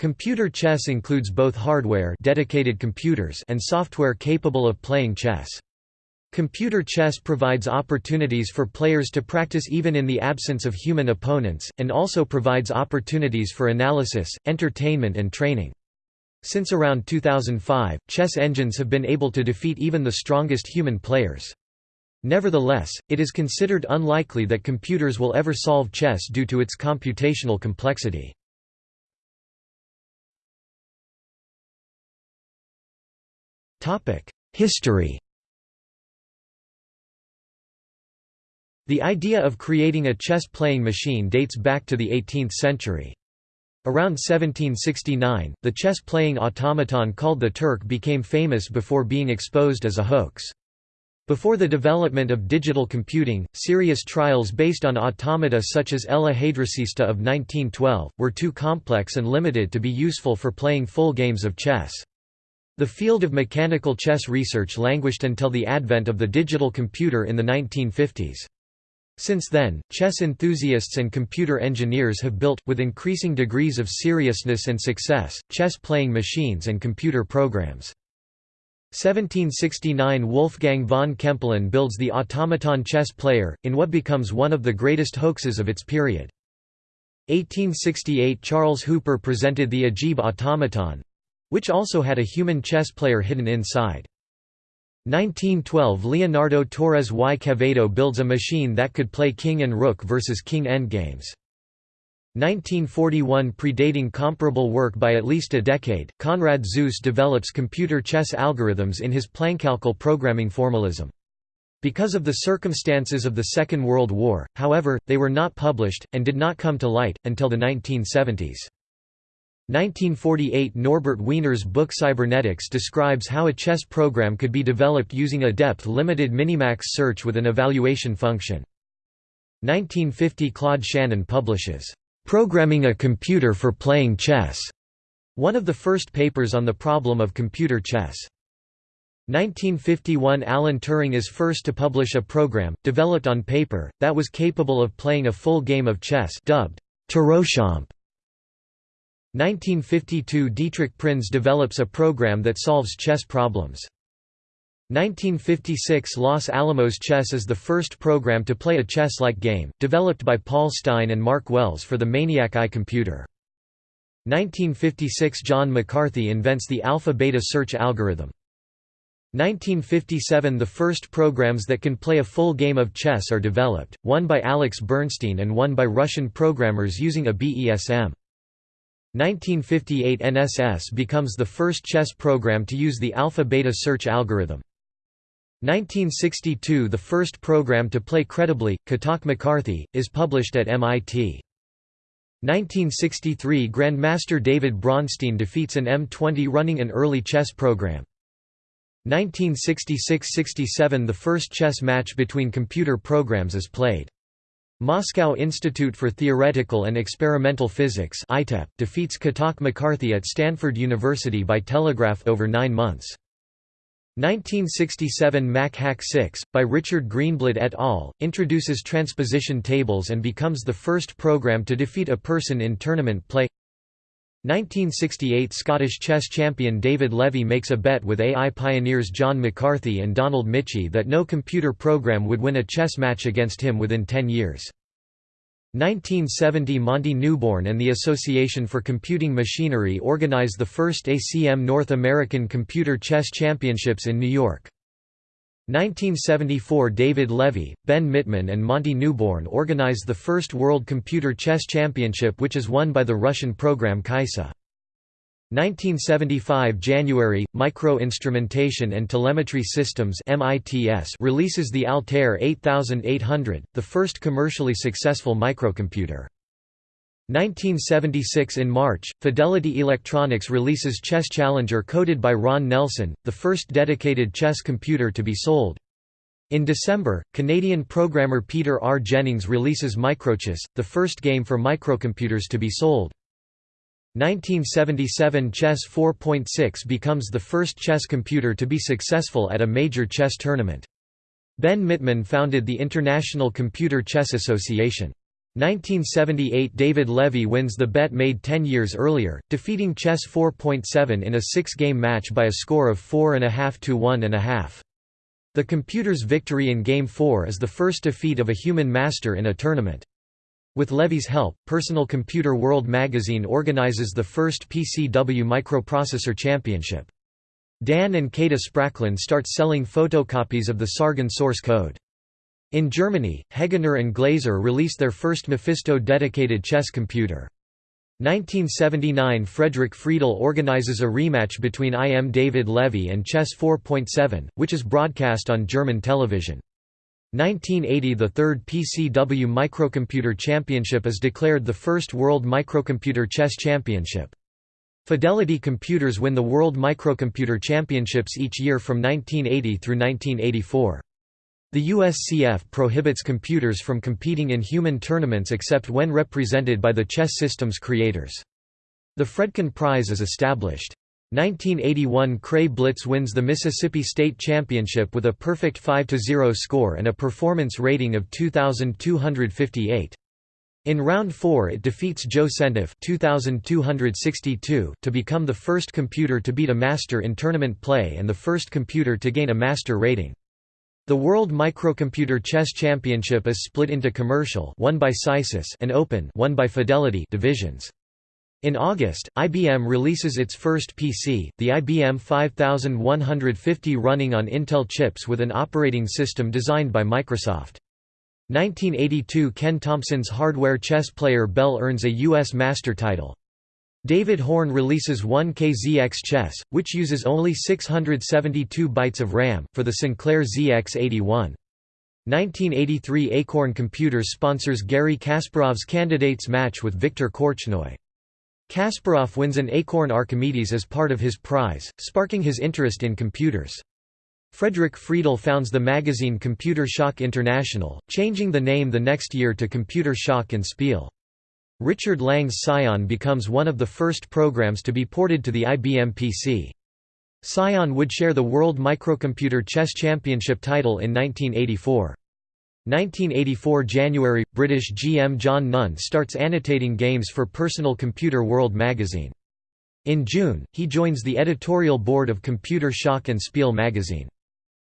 Computer chess includes both hardware dedicated computers and software capable of playing chess. Computer chess provides opportunities for players to practice even in the absence of human opponents, and also provides opportunities for analysis, entertainment and training. Since around 2005, chess engines have been able to defeat even the strongest human players. Nevertheless, it is considered unlikely that computers will ever solve chess due to its computational complexity. History The idea of creating a chess-playing machine dates back to the 18th century. Around 1769, the chess-playing automaton called the Turk became famous before being exposed as a hoax. Before the development of digital computing, serious trials based on automata such as El Ajedrecista of 1912, were too complex and limited to be useful for playing full games of chess. The field of mechanical chess research languished until the advent of the digital computer in the 1950s. Since then, chess enthusiasts and computer engineers have built, with increasing degrees of seriousness and success, chess-playing machines and computer programs. 1769 Wolfgang von Kempelen builds the automaton chess player, in what becomes one of the greatest hoaxes of its period. 1868 Charles Hooper presented the Ajeeb automaton, which also had a human chess player hidden inside. 1912 Leonardo Torres y Quevedo builds a machine that could play king and rook versus king endgames. 1941 Predating comparable work by at least a decade, Konrad Zuse develops computer chess algorithms in his Plankalkül programming formalism. Because of the circumstances of the Second World War, however, they were not published, and did not come to light, until the 1970s. 1948 Norbert Wiener's book Cybernetics describes how a chess program could be developed using a depth-limited minimax search with an evaluation function. 1950 Claude Shannon publishes, "'Programming a Computer for Playing Chess' one of the first papers on the problem of computer chess. 1951 Alan Turing is first to publish a program, developed on paper, that was capable of playing a full game of chess dubbed Turochamp. 1952 Dietrich Prinz develops a program that solves chess problems. 1956 Los Alamos Chess is the first program to play a chess-like game, developed by Paul Stein and Mark Wells for the Maniac I computer. 1956 John McCarthy invents the alpha-beta search algorithm. 1957 The first programs that can play a full game of chess are developed, one by Alex Bernstein and one by Russian programmers using a BESM. 1958 NSS becomes the first chess program to use the alpha-beta search algorithm. 1962 The first program to play credibly, Kotok McCarthy, is published at MIT. 1963 Grandmaster David Bronstein defeats an M20 running an early chess program. 1966–67 The first chess match between computer programs is played. Moscow Institute for Theoretical and Experimental Physics defeats Kotok McCarthy at Stanford University by telegraph over nine months. 1967 Mac Hack 6, by Richard Greenblatt et al., introduces transposition tables and becomes the first program to defeat a person in tournament play 1968 Scottish chess champion David Levy makes a bet with AI pioneers John McCarthy and Donald Michie that no computer program would win a chess match against him within 10 years. 1970 Monty Newborn and the Association for Computing Machinery organize the first ACM North American Computer Chess Championships in New York. 1974 David Levy, Ben Mittman and Monty Newborn organize the first World Computer Chess Championship which is won by the Russian program Kaissa. 1975 January, Micro-Instrumentation and Telemetry Systems releases the Altair 8800, the first commercially successful microcomputer. 1976 In March, Fidelity Electronics releases Chess Challenger coded by Ron Nelson, the first dedicated chess computer to be sold. In December, Canadian programmer Peter R. Jennings releases Microchess, the first game for microcomputers to be sold. 1977 Chess 4.6 becomes the first chess computer to be successful at a major chess tournament. Ben Mittman founded the International Computer Chess Association. 1978 David Levy wins the bet made 10 years earlier, defeating Chess 4.7 in a six-game match by a score of 4.5 to 1.5. The computer's victory in Game 4 is the first defeat of a human master in a tournament. With Levy's help, Personal Computer World magazine organizes the first PCW Microprocessor Championship. Dan and Kathe Spracklen start selling photocopies of the Sargon source code. In Germany, Hegener and Glaser release their first Mephisto dedicated chess computer. 1979 Frederick Friedel organizes a rematch between IM David Levy and Chess 4.7, which is broadcast on German television. 1980 The third PCW Microcomputer Championship is declared the first World Microcomputer Chess Championship. Fidelity Computers win the World Microcomputer Championships each year from 1980 through 1984. The USCF prohibits computers from competing in human tournaments except when represented by the chess system's creators. The Fredkin Prize is established. 1981 Cray Blitz wins the Mississippi State Championship with a perfect 5–0 score and a performance rating of 2,258. In round 4 it defeats Joe Sentef 2262 to become the first computer to beat a master in tournament play and the first computer to gain a master rating. The World Microcomputer Chess Championship is split into commercial won by SciSys and open won by Fidelity divisions. In August, IBM releases its first PC, the IBM 5150 running on Intel chips with an operating system designed by Microsoft. 1982 Ken Thompson's hardware chess player Bell earns a U.S. master title. David Horne releases 1K-ZX Chess, which uses only 672 bytes of RAM, for the Sinclair ZX81. 1983 Acorn Computers sponsors Garry Kasparov's candidates match with Viktor Korchnoi. Kasparov wins an Acorn Archimedes as part of his prize, sparking his interest in computers. Frederick Friedel founds the magazine Computer Schach International, changing the name the next year to Computer Schach and Spiel. Richard Lang's Psion becomes one of the first programs to be ported to the IBM PC. Psion would share the World Microcomputer Chess Championship title in 1984. 1984 January – British GM John Nunn starts annotating games for Personal Computer World magazine. In June, he joins the editorial board of Computer Schach and Spiel magazine.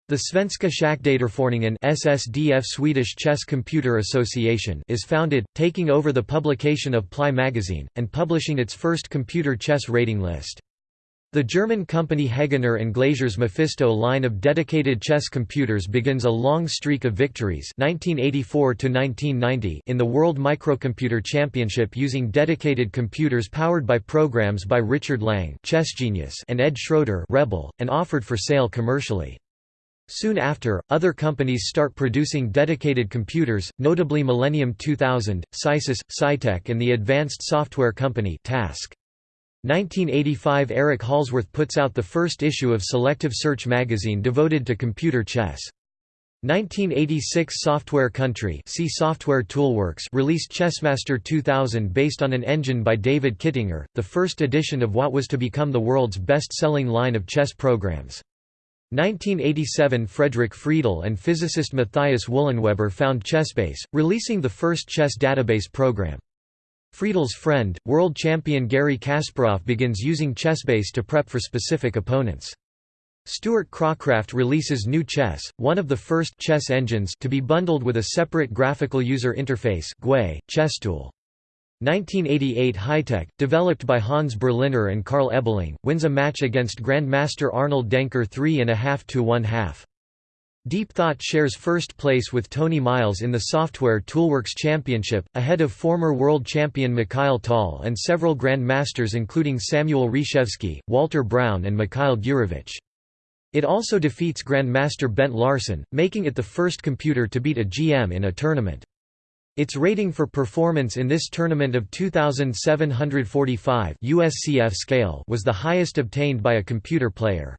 The Svenska Schackdatorföreningen SSDF Swedish Chess Computer Association is founded, taking over the publication of Ply magazine, and publishing its first computer chess rating list. The German company Hegener and Glaser's Mephisto line of dedicated chess computers begins a long streak of victories 1984 in the World Microcomputer Championship using dedicated computers powered by programs by Richard Lang Chess Genius and Ed Schroeder Rebel, and offered for sale commercially. Soon after, other companies start producing dedicated computers, notably Millennium 2000, SciSys, Saitek and the advanced software company TASC. 1985 Eric Hallsworth puts out the first issue of Selective Search magazine devoted to computer chess. 1986 Software Country see Software Toolworks released Chessmaster 2000 based on an engine by David Kittinger, the first edition of what was to become the world's best-selling line of chess programs. 1987 Frederick Friedel and physicist Matthias Wüllenweber found Chessbase, releasing the first chess database program. Friedel's friend, world champion Garry Kasparov begins using Chessbase to prep for specific opponents. Stuart Cracraft releases GNU Chess, one of the first chess engines to be bundled with a separate graphical user interface GUI, ChessTool. 1988 Hitech, developed by Hans Berliner and Carl Ebeling, wins a match against Grandmaster Arnold Denker 3.5 to 1 half. Deep Thought shares first place with Tony Miles in the Software Toolworks Championship, ahead of former world champion Mikhail Tal and several Grandmasters including Samuel Reshevsky, Walter Brown and Mikhail Gurevich. It also defeats Grandmaster Bent Larsen, making it the first computer to beat a GM in a tournament. Its rating for performance in this tournament of 2745 USCF scale was the highest obtained by a computer player.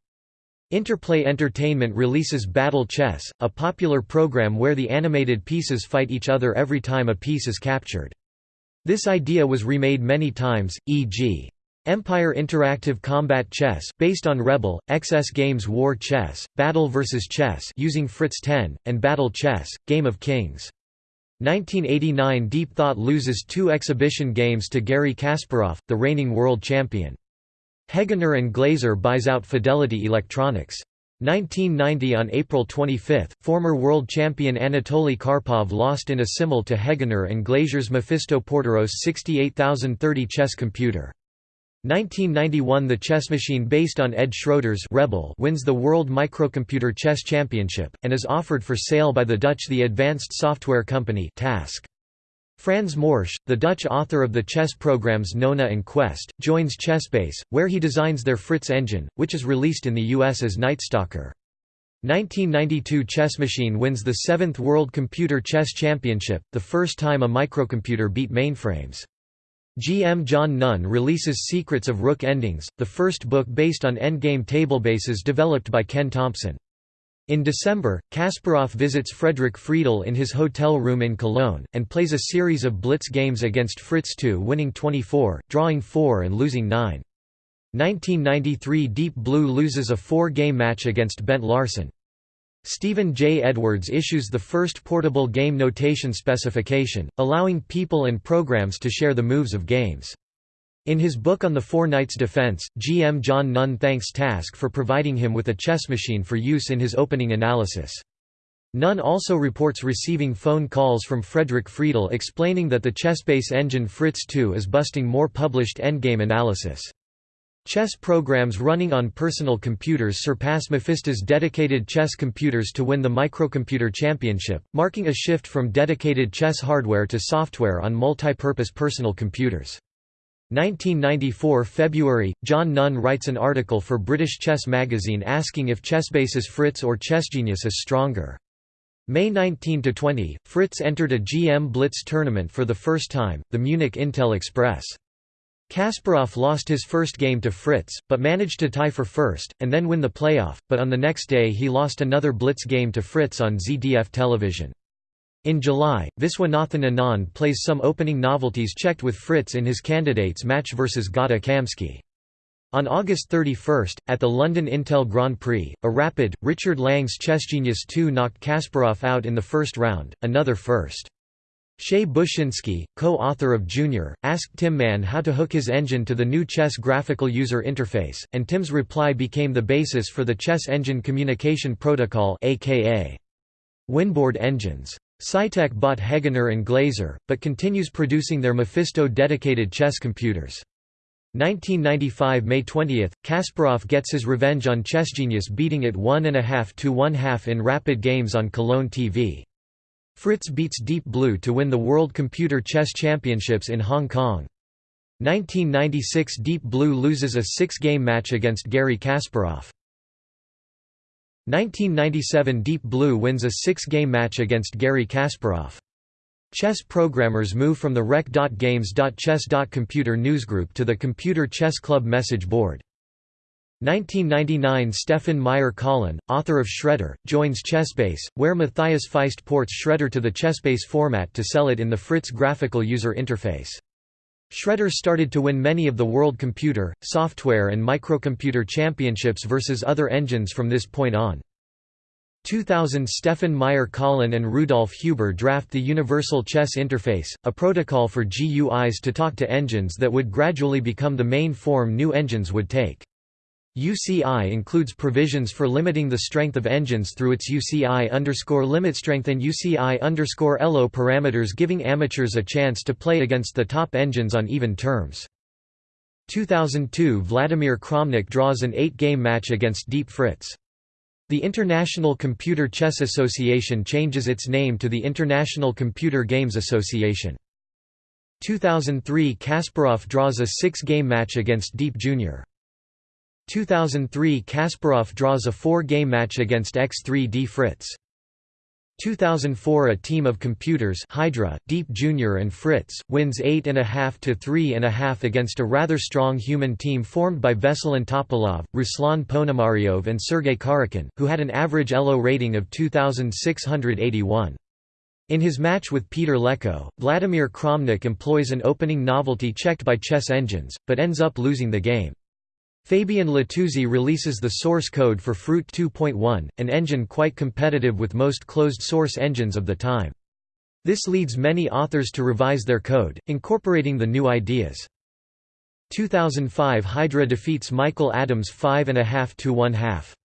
Interplay Entertainment releases Battle Chess, a popular program where the animated pieces fight each other every time a piece is captured. This idea was remade many times, e.g. Empire Interactive Combat Chess, based on Rebel, XS Games War Chess, Battle vs. Chess using Fritz 10, and Battle Chess, Game of Kings. 1989 Deep Thought loses two exhibition games to Garry Kasparov, the reigning world champion. Hegener and Glaser buys out Fidelity Electronics. 1990 On April 25, former world champion Anatoly Karpov lost in a simul to Hegener and Glaser's Mephisto Portorose 68030 chess computer. 1991 The chess machine based on Ed Schroeder's Rebel wins the World Microcomputer Chess Championship, and is offered for sale by the Dutch The Advanced Software Company TASC. Frans Morsch, the Dutch author of the chess programs Nona and Quest, joins Chessbase, where he designs their Fritz engine, which is released in the US as Knightstalker. 1992 Chess Machine wins the 7th World Computer Chess Championship, the first time a microcomputer beat mainframes. GM John Nunn releases Secrets of Rook Endings, the first book based on endgame tablebases developed by Ken Thompson. In December, Kasparov visits Frederick Friedel in his hotel room in Cologne, and plays a series of blitz games against Fritz II winning 24, drawing 4 and losing 9. 1993 Deep Blue loses a four-game match against Bent Larsen. Stephen J. Edwards issues the first portable game notation specification, allowing people and programs to share the moves of games. In his book on the Four Knights defense, GM John Nunn thanks TASC for providing him with a chess machine for use in his opening analysis. Nunn also reports receiving phone calls from Frederick Friedel explaining that the Chessbase engine Fritz II is busting more published endgame analysis. Chess programs running on personal computers surpass Mephisto's dedicated chess computers to win the Microcomputer Championship, marking a shift from dedicated chess hardware to software on multi-purpose personal computers. 1994 February, John Nunn writes an article for British Chess magazine asking if Chessbase's Fritz or ChessGenius is stronger. May 19–20, Fritz entered a GM Blitz tournament for the first time, the Munich Intel Express. Kasparov lost his first game to Fritz, but managed to tie for first, and then win the playoff, but on the next day he lost another Blitz game to Fritz on ZDF television. In July, Viswanathan Anand plays some opening novelties checked with Fritz in his candidates match versus Gata Kamsky. On August 31, at the London Intel Grand Prix, a rapid, Richard Lang's ChessGenius 2 knocked Kasparov out in the first round, another first. Shay Bushinsky, co-author of Junior, asked Tim Mann how to hook his engine to the new chess graphical user interface, and Tim's reply became the basis for the Chess Engine Communication Protocol aka Winboard engines. Saitek bought Hegener and Glaser, but continues producing their Mephisto dedicated chess computers. 1995 May 20, Kasparov gets his revenge on ChessGenius beating it 1.5 to 1 in rapid games on Cologne TV. Fritz beats Deep Blue to win the World Computer Chess Championships in Hong Kong. 1996 Deep Blue loses a six-game match against Garry Kasparov. 1997 Deep Blue wins a six-game match against Garry Kasparov. Chess programmers move from the rec.games.chess.computer newsgroup to the Computer Chess Club message board. 1999 Stefan Meyer-Kahlen, author of Shredder, joins Chessbase, where Matthias Feist ports Shredder to the Chessbase format to sell it in the Fritz graphical user interface. Shredder started to win many of the World Computer, Software and Microcomputer Championships versus other engines from this point on. 2000 Stefan Meyer-Kahlen and Rudolf Huber draft the Universal Chess Interface, a protocol for GUIs to talk to engines that would gradually become the main form new engines would take. UCI includes provisions for limiting the strength of engines through its UCI underscore limit strength and UCI underscore ELO parameters giving amateurs a chance to play against the top engines on even terms. 2002 Vladimir Kramnik draws an eight-game match against Deep Fritz. The International Computer Chess Association changes its name to the International Computer Games Association. 2003 Kasparov draws a six-game match against Deep Jr. 2003 Kasparov draws a four-game match against X3D Fritz. 2004 A team of computers Hydra, Deep Jr. and Fritz, wins 8.5 to 3.5 against a rather strong human team formed by Veselin Topalov, Ruslan Ponomaryov and Sergei Karyakin, who had an average ELO rating of 2681. In his match with Peter Leko, Vladimir Kramnik employs an opening novelty checked by chess engines, but ends up losing the game. Fabien Letouzey releases the source code for Fruit 2.1, an engine quite competitive with most closed-source engines of the time. This leads many authors to revise their code, incorporating the new ideas. 2005 Hydra defeats Michael Adams 5.5 to 1 half.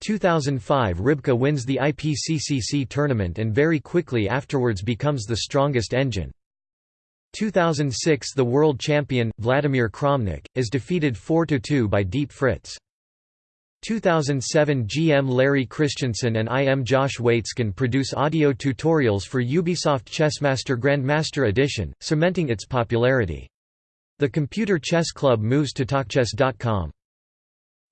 2005 Rybka wins the IPCCC tournament and very quickly afterwards becomes the strongest engine. 2006 The world champion, Vladimir Kramnik, is defeated 4–2 by Deep Fritz. 2007 GM Larry Christiansen and IM Josh Waitzkin produce audio tutorials for Ubisoft Chessmaster Grandmaster Edition, cementing its popularity. The Computer Chess Club moves to TalkChess.com.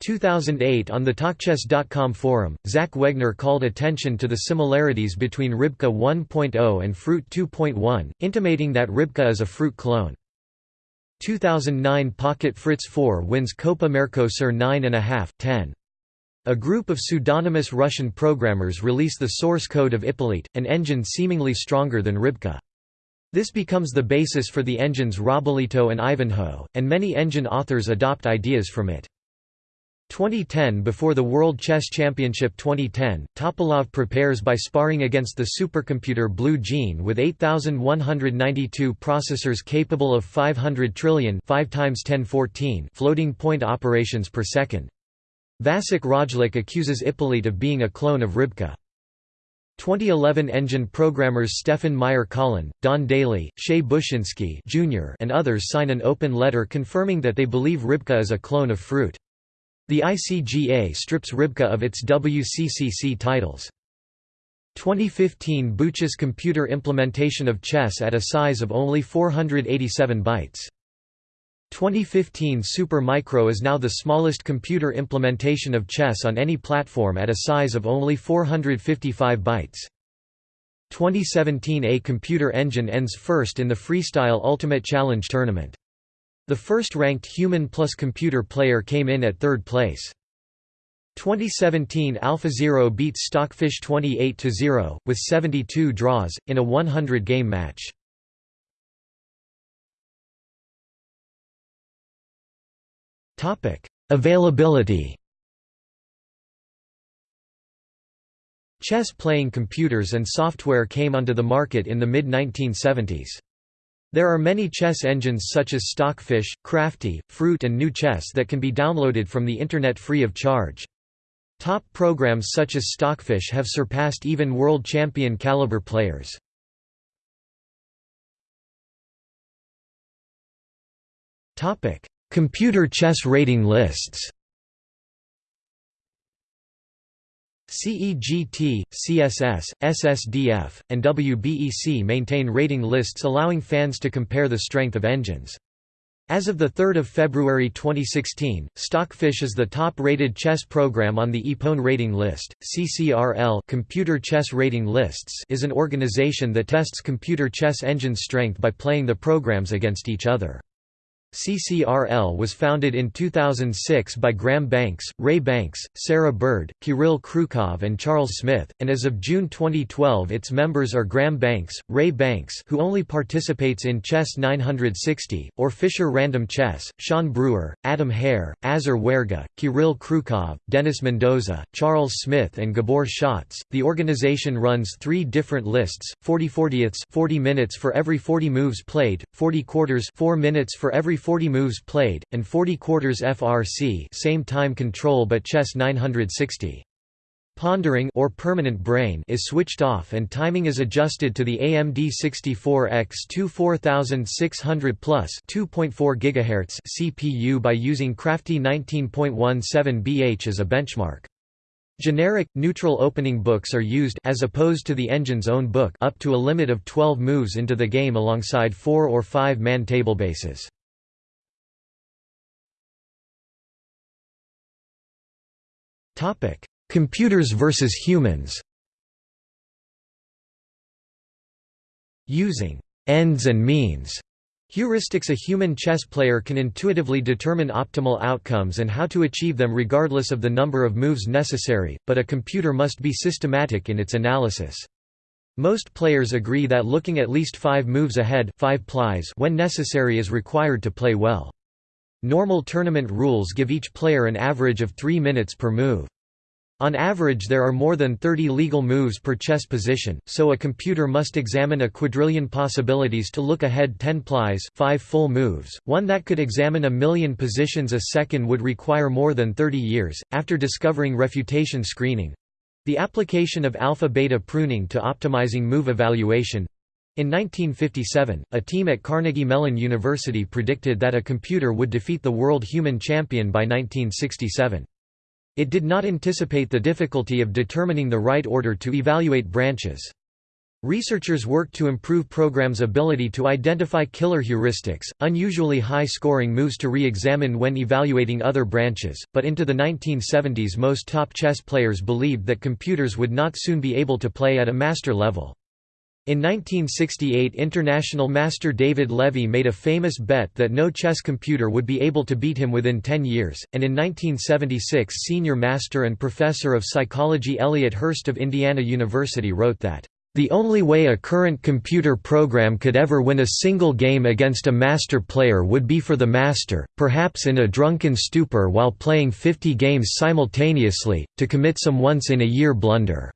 2008 On the TalkChess.com forum, Zach Wegner called attention to the similarities between Rybka 1.0 and Fruit 2.1, intimating that Rybka is a Fruit clone. 2009 Pocket Fritz 4 wins Copa Mercosur 9.5, 10. A group of pseudonymous Russian programmers release the source code of Ippolit, an engine seemingly stronger than Rybka. This becomes the basis for the engines RobboLito and Ivanhoe, and many engine authors adopt ideas from it. 2010 Before the World Chess Championship 2010, Topalov prepares by sparring against the supercomputer Blue Gene with 8192 processors capable of 500 trillion 5 times 1014 floating point operations per second. Vasik Rajlich accuses Ippolit of being a clone of Rybka. 2011 engine programmers Stefan Meyer-Kahlen, Don Dailey, Shay Bushinsky Jr. and others sign an open letter confirming that they believe Rybka is a clone of Fruit. The ICGA strips Rybka of its WCCC titles. 2015 Buch's computer implementation of chess at a size of only 487 bytes. 2015 Super Micro is now the smallest computer implementation of chess on any platform at a size of only 455 bytes. 2017 A computer engine ends first in the Freestyle Ultimate Challenge tournament. The first-ranked human plus computer player came in at third place. 2017 AlphaZero beats Stockfish 28–0, with 72 draws, in a 100-game match. Availability Chess-playing computers and software came onto the market in the mid-1970s. There are many chess engines such as Stockfish, Crafty, Fruit and GNU Chess that can be downloaded from the Internet free of charge. Top programs such as Stockfish have surpassed even world champion caliber players. Computer chess rating lists CEGT, CSS, SSDF, and WBEC maintain rating lists allowing fans to compare the strength of engines. As of 3 February 2016, Stockfish is the top-rated chess program on the IPON rating list. CCRL Computer Chess Rating Lists is an organization that tests computer chess engine strength by playing the programs against each other. CCRL was founded in 2006 by Graham Banks, Ray Banks, Sarah Bird, Kirill Kryukov and Charles Smith, and as of June 2012 its members are Graham Banks, Ray Banks who only participates in Chess 960, or Fischer Random Chess, Sean Brewer, Adam Hare, Azar Werga, Kirill Kryukov, Dennis Mendoza, Charles Smith and Gabor Schatz. The organization runs three different lists, 40 40ths 40 minutes for every 40 moves played, 40 quarters 4 minutes for every 40 moves played, and 40 quarters FRC same time control but chess 960. Pondering or permanent brain is switched off and timing is adjusted to the AMD 64X2 4600 plus 2.4 GHz CPU by using Crafty 19.17 BH as a benchmark. Generic, neutral opening books are used as opposed to the engine's own book up to a limit of 12 moves into the game alongside 4 or 5 man table bases. Computers versus humans. Using ends and means heuristics a human chess player can intuitively determine optimal outcomes and how to achieve them regardless of the number of moves necessary, but a computer must be systematic in its analysis. Most players agree that looking at least five moves ahead five plies when necessary is required to play well. Normal tournament rules give each player an average of three minutes per move. On average there are more than 30 legal moves per chess position, so a computer must examine a quadrillion possibilities to look ahead 10 plies 5 full moves. One that could examine a million positions a second would require more than 30 years. After discovering refutation screening the application of alpha-beta pruning to optimizing move evaluation in 1957, a team at Carnegie Mellon University predicted that a computer would defeat the world human champion by 1967. It did not anticipate the difficulty of determining the right order to evaluate branches. Researchers worked to improve programs' ability to identify killer heuristics, unusually high-scoring moves to re-examine when evaluating other branches, but into the 1970s most top chess players believed that computers would not soon be able to play at a master level. In 1968 international master David Levy made a famous bet that no chess computer would be able to beat him within 10 years, and in 1976 senior master and professor of psychology Eliot Hearst of Indiana University wrote that, "...the only way a current computer program could ever win a single game against a master player would be for the master, perhaps in a drunken stupor while playing 50 games simultaneously, to commit some once-in-a-year blunder."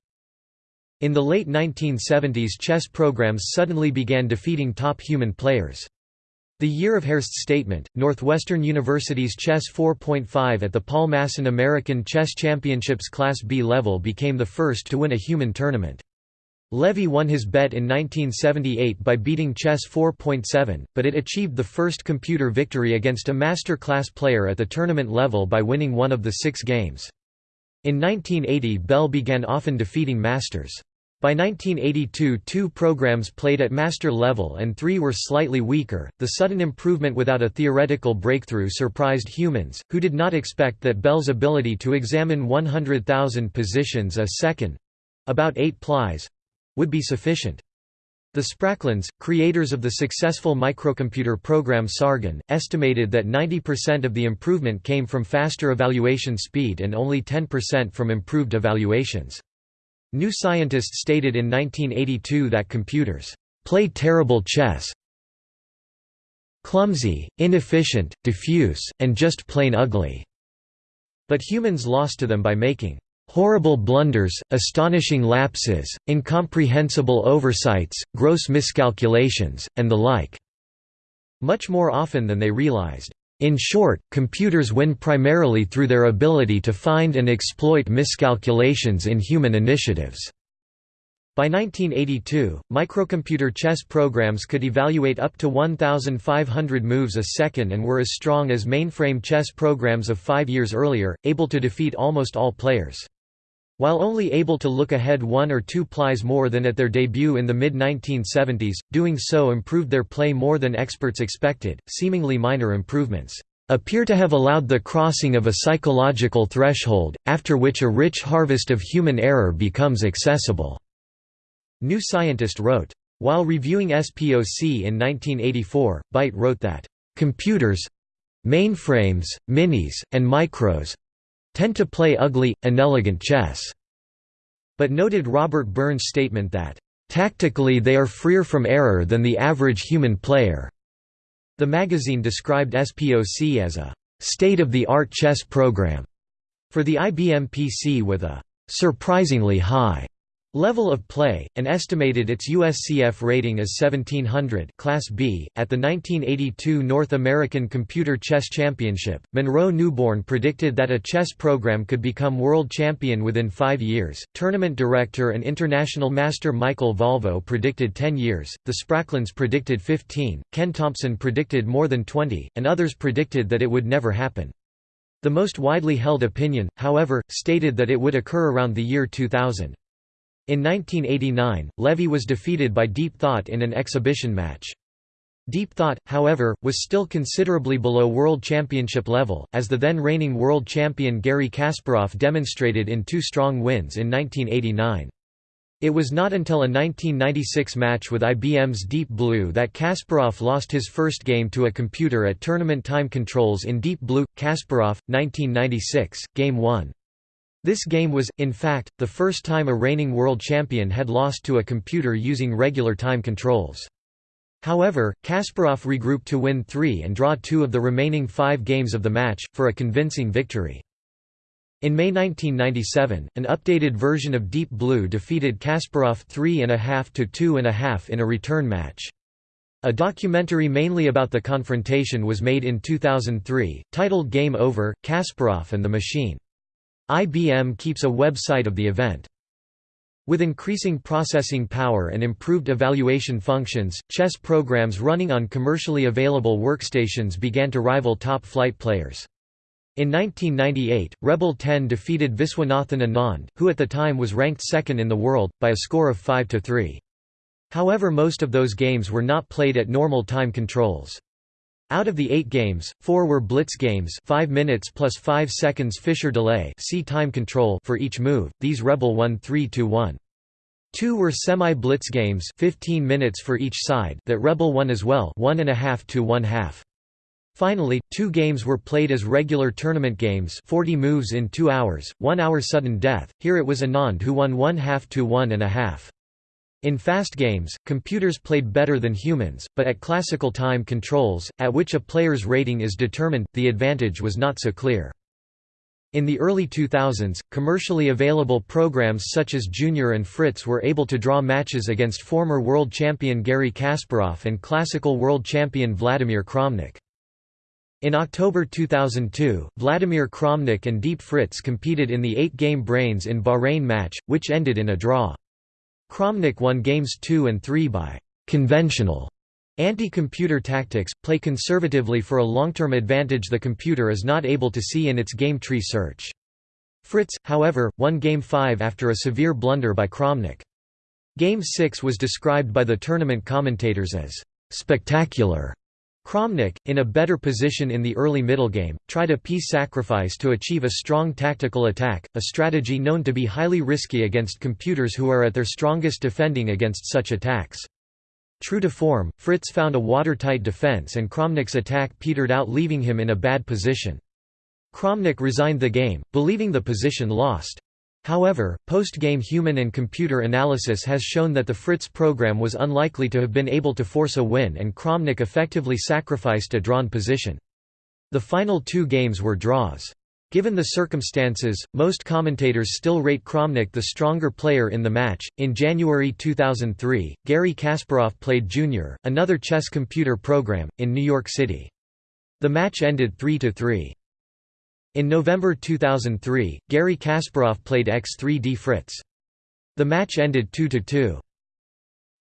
In the late 1970s chess programs suddenly began defeating top human players. The year of Hearst's statement, Northwestern University's Chess 4.5 at the Paul Masson American Chess Championships Class B level became the first to win a human tournament. Levy won his bet in 1978 by beating Chess 4.7, but it achieved the first computer victory against a master class player at the tournament level by winning one of the six games. In 1980 Bell began often defeating masters. By 1982 two programs played at master level and three were slightly weaker. The sudden improvement without a theoretical breakthrough surprised humans, who did not expect that Bell's ability to examine 100,000 positions a second—about eight plies—would be sufficient. The Spracklens, creators of the successful microcomputer program Sargon, estimated that 90% of the improvement came from faster evaluation speed and only 10% from improved evaluations. New Scientist stated in 1982 that computers play terrible chess clumsy, inefficient, diffuse, and just plain ugly. But humans lost to them by making horrible blunders, astonishing lapses, incomprehensible oversights, gross miscalculations, and the like, much more often than they realized. In short, computers win primarily through their ability to find and exploit miscalculations in human initiatives. By 1982, microcomputer chess programs could evaluate up to 1,500 moves a second and were as strong as mainframe chess programs of five years earlier, able to defeat almost all players. While only able to look ahead one or two plies more than at their debut in the mid-1970s, doing so improved their play more than experts expected. Seemingly minor improvements appear to have allowed the crossing of a psychological threshold, after which a rich harvest of human error becomes accessible." New Scientist wrote. While reviewing SPOC in 1984, BYTE wrote that, "...computers—mainframes, minis, and micros tend to play ugly, inelegant chess, but noted Robert Burns' statement that, "...tactically they are freer from error than the average human player." The magazine described SPOC as a state-of-the-art chess program for the IBM PC with a surprisingly high Level of play, and estimated its USCF rating as 1700 Class B. At the 1982 North American Computer Chess Championship, Monroe Newborn predicted that a chess program could become world champion within five years. Tournament director and international master Michael Valvo predicted 10 years, the Spracklens predicted 15, Ken Thompson predicted more than 20, and others predicted that it would never happen. The most widely held opinion, however, stated that it would occur around the year 2000. In 1989, Levy was defeated by Deep Thought in an exhibition match. Deep Thought, however, was still considerably below World Championship level, as the then reigning world champion Garry Kasparov demonstrated in two strong wins in 1989. It was not until a 1996 match with IBM's Deep Blue that Kasparov lost his first game to a computer at tournament time controls in Deep Blue. Kasparov, 1996, Game 1. This game was, in fact, the first time a reigning world champion had lost to a computer using regular time controls. However, Kasparov regrouped to win three and draw two of the remaining five games of the match, for a convincing victory. In May 1997, an updated version of Deep Blue defeated Kasparov 3.5 to 2.5 in a return match. A documentary mainly about the confrontation was made in 2003, titled Game Over, Kasparov and the Machine. IBM keeps a website of the event. With increasing processing power and improved evaluation functions, chess programs running on commercially available workstations began to rival top-flight players. In 1998, Rebel 10 defeated Viswanathan Anand, who at the time was ranked second in the world, by a score of 5–3. However most of those games were not played at normal time controls. Out of the eight games, four were blitz games 5 minutes plus 5 seconds Fischer delay see time control for each move, these Rebel won 3–1. Two were semi-blitz games 15 minutes for each side that Rebel won as well 1.5 to 1 half. Finally, two games were played as regular tournament games 40 moves in 2 hours, 1 hour sudden death, here it was Anand who won 1 half to 1 and a half. In fast games, computers played better than humans, but at classical time controls, at which a player's rating is determined, the advantage was not so clear. In the early 2000s, commercially available programs such as Junior and Fritz were able to draw matches against former world champion Garry Kasparov and classical world champion Vladimir Kramnik. In October 2002, Vladimir Kramnik and Deep Fritz competed in the eight-game Brains in Bahrain match, which ended in a draw. Kramnik won games 2 and 3 by «conventional» anti-computer tactics, play conservatively for a long-term advantage the computer is not able to see in its game tree search. Fritz, however, won Game 5 after a severe blunder by Kramnik. Game 6 was described by the tournament commentators as «spectacular» Kramnik, in a better position in the early middle game, tried a piece sacrifice to achieve a strong tactical attack, a strategy known to be highly risky against computers who are at their strongest defending against such attacks. True to form, Fritz found a watertight defense and Kramnik's attack petered out leaving him in a bad position. Kramnik resigned the game, believing the position lost. However, post-game human and computer analysis has shown that the Fritz program was unlikely to have been able to force a win and Kramnik effectively sacrificed a drawn position. The final two games were draws. Given the circumstances, most commentators still rate Kramnik the stronger player in the match. In January 2003, Garry Kasparov played Junior, another chess computer program, in New York City. The match ended 3 3. In November 2003, Garry Kasparov played X3D Fritz. The match ended 2–2.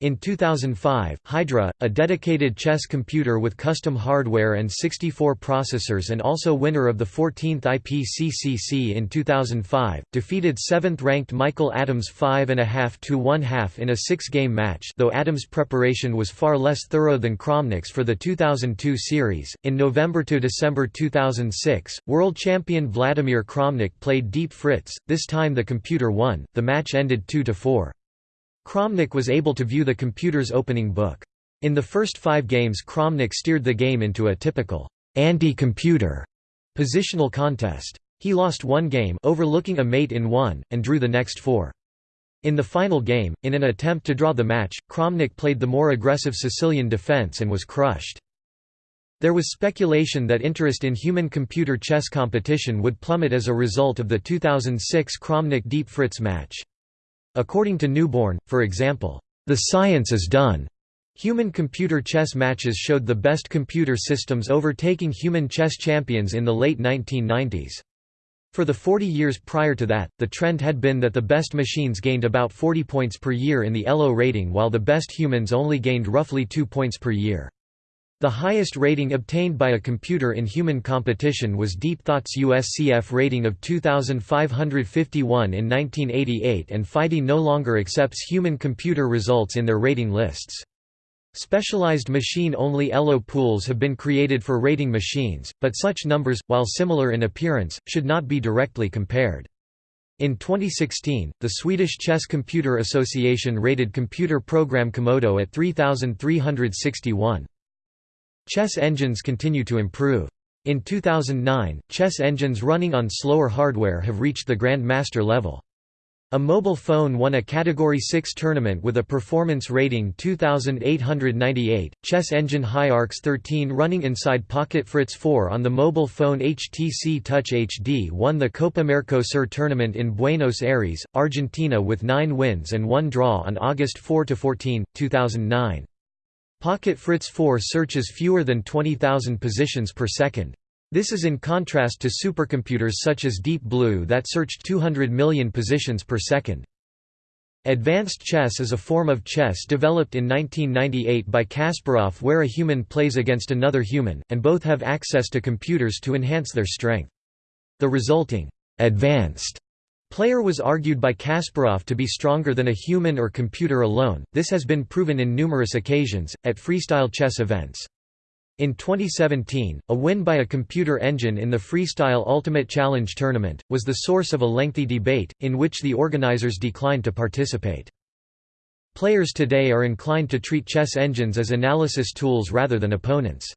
In 2005, Hydra, a dedicated chess computer with custom hardware and 64 processors and also winner of the 14th IPCCC in 2005, defeated 7th-ranked Michael Adams 5.5 to 1 half in a six-game match though Adams' preparation was far less thorough than Kramnik's for the 2002 series. In November to December 2006, world champion Vladimir Kramnik played Deep Fritz, this time the computer won, the match ended 2–4. Kramnik was able to view the computer's opening book. In the first five games Kramnik steered the game into a typical anti-computer positional contest. He lost one game overlooking a mate in one, and drew the next four. In the final game, in an attempt to draw the match, Kramnik played the more aggressive Sicilian defense and was crushed. There was speculation that interest in human-computer chess competition would plummet as a result of the 2006 Kramnik-Deep Fritz match. According to Newborn, for example, "...the science is done." Human-computer chess matches showed the best computer systems overtaking human chess champions in the late 1990s. For the 40 years prior to that, the trend had been that the best machines gained about 40 points per year in the ELO rating while the best humans only gained roughly 2 points per year. The highest rating obtained by a computer in human competition was Deep Thought's USCF rating of 2551 in 1988 and FIDE no longer accepts human computer results in their rating lists. Specialized machine-only ELO pools have been created for rating machines, but such numbers, while similar in appearance, should not be directly compared. In 2016, the Swedish Chess Computer Association rated computer program Komodo at 3361. Chess engines continue to improve. In 2009, chess engines running on slower hardware have reached the Grandmaster level. A mobile phone won a Category 6 tournament with a performance rating 2898. Chess engine HiArcs 13 running inside Pocket Fritz 4 on the mobile phone HTC Touch HD won the Copa Mercosur tournament in Buenos Aires, Argentina with 9 wins and 1 draw on August 4–14, 2009. Pocket Fritz 4 searches fewer than 20,000 positions per second. This is in contrast to supercomputers such as Deep Blue that searched 200 million positions per second. Advanced chess is a form of chess developed in 1998 by Kasparov where a human plays against another human, and both have access to computers to enhance their strength. The resulting advanced player was argued by Kasparov to be stronger than a human or computer alone. This has been proven in numerous occasions, at freestyle chess events. In 2017, a win by a computer engine in the Freestyle Ultimate Challenge tournament, was the source of a lengthy debate, in which the organizers declined to participate. Players today are inclined to treat chess engines as analysis tools rather than opponents.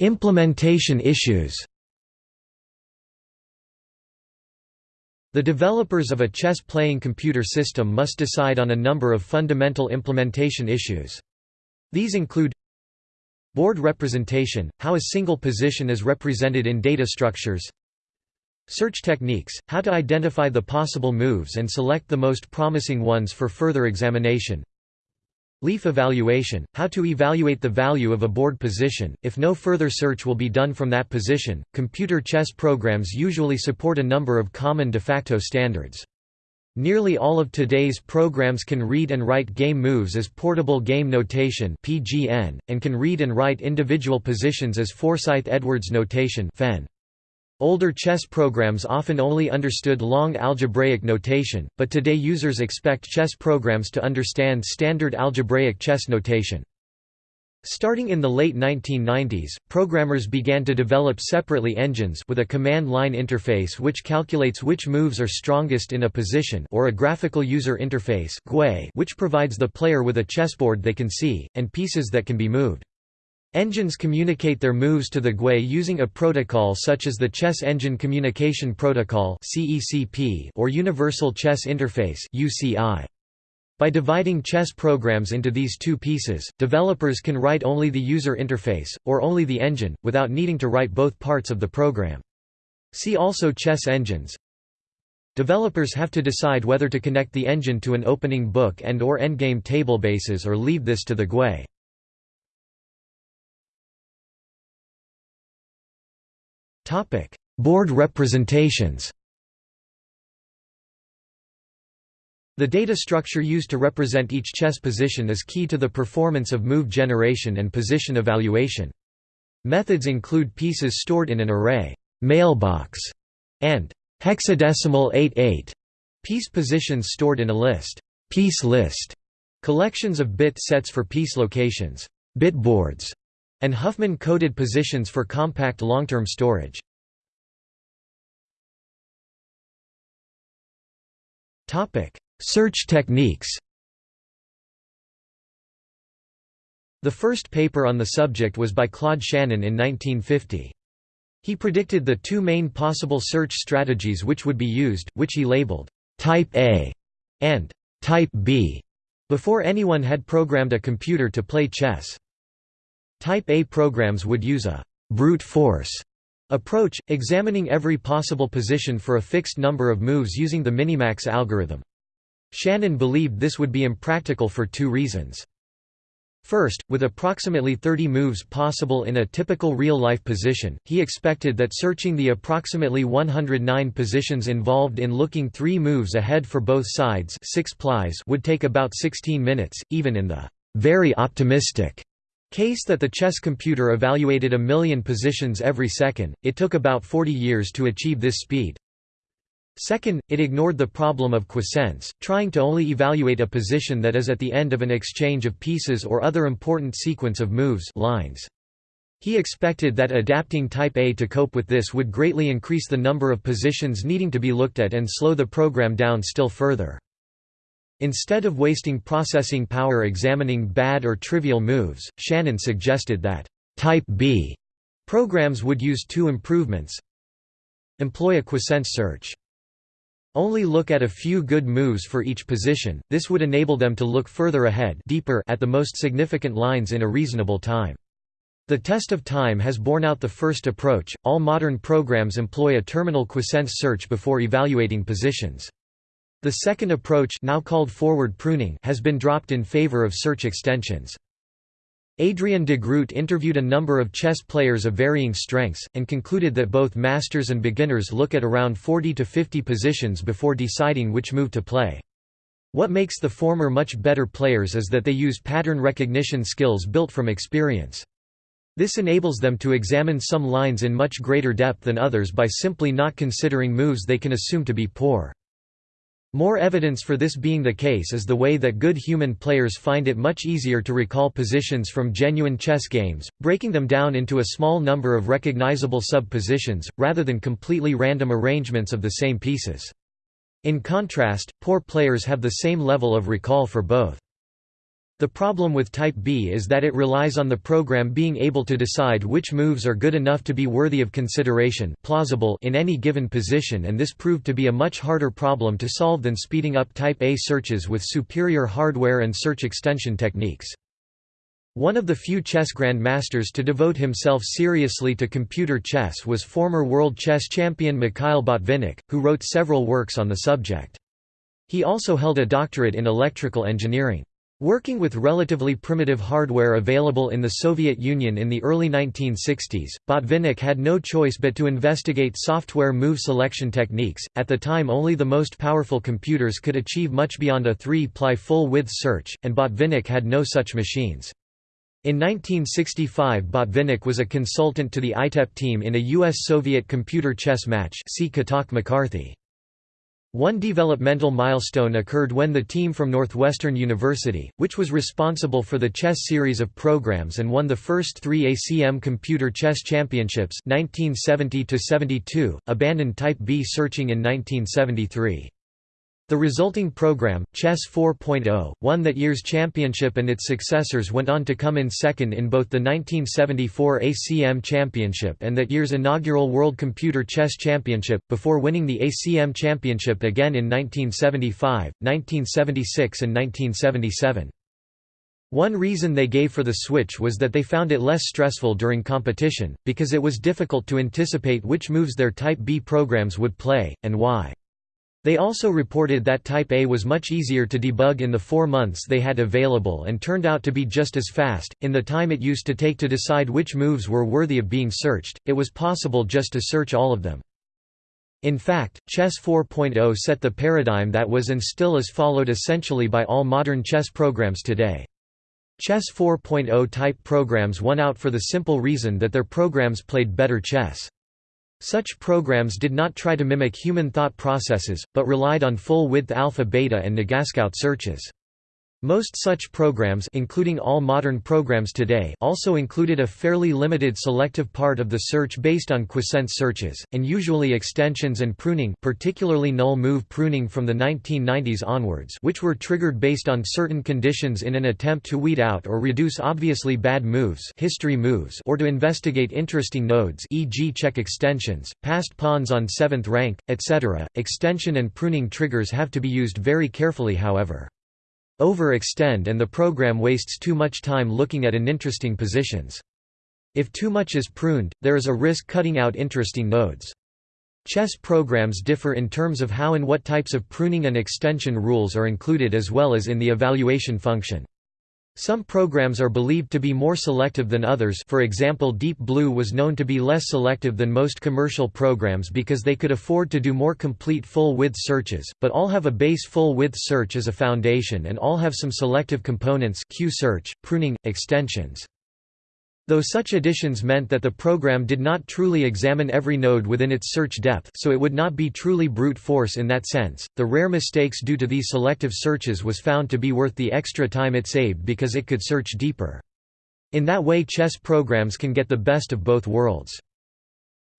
Implementation issues The developers of a chess-playing computer system must decide on a number of fundamental implementation issues. These include Board representation, how a single position is represented in data structures Search techniques, how to identify the possible moves and select the most promising ones for further examination Leaf evaluation, how to evaluate the value of a board position, if no further search will be done from that position. Computer chess programs usually support a number of common de facto standards. Nearly all of today's programs can read and write game moves as portable game notation (PGN) and can read and write individual positions as Forsyth-Edwards notation (FEN). Older chess programs often only understood long algebraic notation, but today users expect chess programs to understand standard algebraic chess notation. Starting in the late 1990s, programmers began to develop separately engines with a command line interface which calculates which moves are strongest in a position or a graphical user interface which provides the player with a chessboard they can see, and pieces that can be moved. Engines communicate their moves to the GUI using a protocol such as the Chess Engine Communication Protocol or Universal Chess Interface By dividing chess programs into these two pieces, developers can write only the user interface, or only the engine, without needing to write both parts of the program. See also chess engines. Developers have to decide whether to connect the engine to an opening book and or endgame tablebases or leave this to the GUI. Topic: Board representations. The data structure used to represent each chess position is key to the performance of move generation and position evaluation. Methods include pieces stored in an array mailbox and hexadecimal 88 piece positions stored in a list piece list collections of bit sets for piece locations bitboards and Huffman-coded positions for compact long-term storage. Search techniques The first paper on the subject was by Claude Shannon in 1950. He predicted the two main possible search strategies which would be used, which he labeled «Type A» and «Type B» before anyone had programmed a computer to play chess. Type A programs would use a «brute force» approach, examining every possible position for a fixed number of moves using the minimax algorithm. Shannon believed this would be impractical for two reasons. First, with approximately 30 moves possible in a typical real-life position, he expected that searching the approximately 109 positions involved in looking three moves ahead for both sides six plies would take about 16 minutes, even in the very optimistic Case that the chess computer evaluated a million positions every second, it took about 40 years to achieve this speed. Second, it ignored the problem of quiescence, trying to only evaluate a position that is at the end of an exchange of pieces or other important sequence of moves lines. He expected that adapting Type A to cope with this would greatly increase the number of positions needing to be looked at and slow the program down still further. Instead of wasting processing power examining bad or trivial moves, Shannon suggested that «Type B» Programs would use two improvements Employ a quiescence search. Only look at a few good moves for each position, this would enable them to look further ahead deeper at the most significant lines in a reasonable time. The test of time has borne out the first approach. All modern programs employ a terminal quiescence search before evaluating positions. The second approach, now called forward pruning, has been dropped in favor of search extensions. Adrian de Groot interviewed a number of chess players of varying strengths, and concluded that both masters and beginners look at around 40 to 50 positions before deciding which move to play. What makes the former much better players is that they use pattern recognition skills built from experience. This enables them to examine some lines in much greater depth than others by simply not considering moves they can assume to be poor. More evidence for this being the case is the way that good human players find it much easier to recall positions from genuine chess games, breaking them down into a small number of recognizable sub-positions, rather than completely random arrangements of the same pieces. In contrast, poor players have the same level of recall for both. The problem with Type B is that it relies on the program being able to decide which moves are good enough to be worthy of consideration plausible in any given position and this proved to be a much harder problem to solve than speeding up Type A searches with superior hardware and search extension techniques. One of the few chess grandmasters to devote himself seriously to computer chess was former world chess champion Mikhail Botvinnik, who wrote several works on the subject. He also held a doctorate in electrical engineering. Working with relatively primitive hardware available in the Soviet Union in the early 1960s, Botvinnik had no choice but to investigate software move selection techniques. At the time, only the most powerful computers could achieve much beyond a three-ply full-width search, and Botvinnik had no such machines. In 1965 Botvinnik was a consultant to the ITEP team in a U.S.-Soviet computer chess match see Kotok-McCarthy. One developmental milestone occurred when the team from Northwestern University, which was responsible for the chess series of programs and won the first three ACM Computer Chess Championships 1970 abandoned Type B searching in 1973. The resulting program, Chess 4.0, won that year's championship and its successors went on to come in second in both the 1974 ACM Championship and that year's inaugural World Computer Chess Championship, before winning the ACM Championship again in 1975, 1976 and 1977. One reason they gave for the switch was that they found it less stressful during competition, because it was difficult to anticipate which moves their Type B programs would play, and why. They also reported that Type A was much easier to debug in the four months they had available and turned out to be just as fast. In the time it used to take to decide which moves were worthy of being searched, it was possible just to search all of them. In fact, Chess 4.0 set the paradigm that was and still is followed essentially by all modern chess programs today. Chess 4.0 type programs won out for the simple reason that their programs played better chess. Such programs did not try to mimic human thought processes, but relied on full-width alpha-beta and NegaScout searches. Most such programs including all modern programs today also included a fairly limited selective part of the search based on quiescence searches, and usually extensions and pruning particularly null move pruning from the 1990s onwards which were triggered based on certain conditions in an attempt to weed out or reduce obviously bad moves history moves or to investigate interesting nodes e.g. check extensions, passed pawns on 7th rank, etc. Extension and pruning triggers have to be used very carefully however overextend and the program wastes too much time looking at uninteresting positions. If too much is pruned, there is a risk cutting out interesting nodes. Chess programs differ in terms of how and what types of pruning and extension rules are included as well as in the evaluation function. Some programs are believed to be more selective than others for example Deep Blue was known to be less selective than most commercial programs because they could afford to do more complete full-width searches, but all have a base full-width search as a foundation and all have some selective components Q-search, pruning, extensions. Though such additions meant that the program did not truly examine every node within its search depth so it would not be truly brute force in that sense, the rare mistakes due to these selective searches was found to be worth the extra time it saved because it could search deeper. In that way chess programs can get the best of both worlds.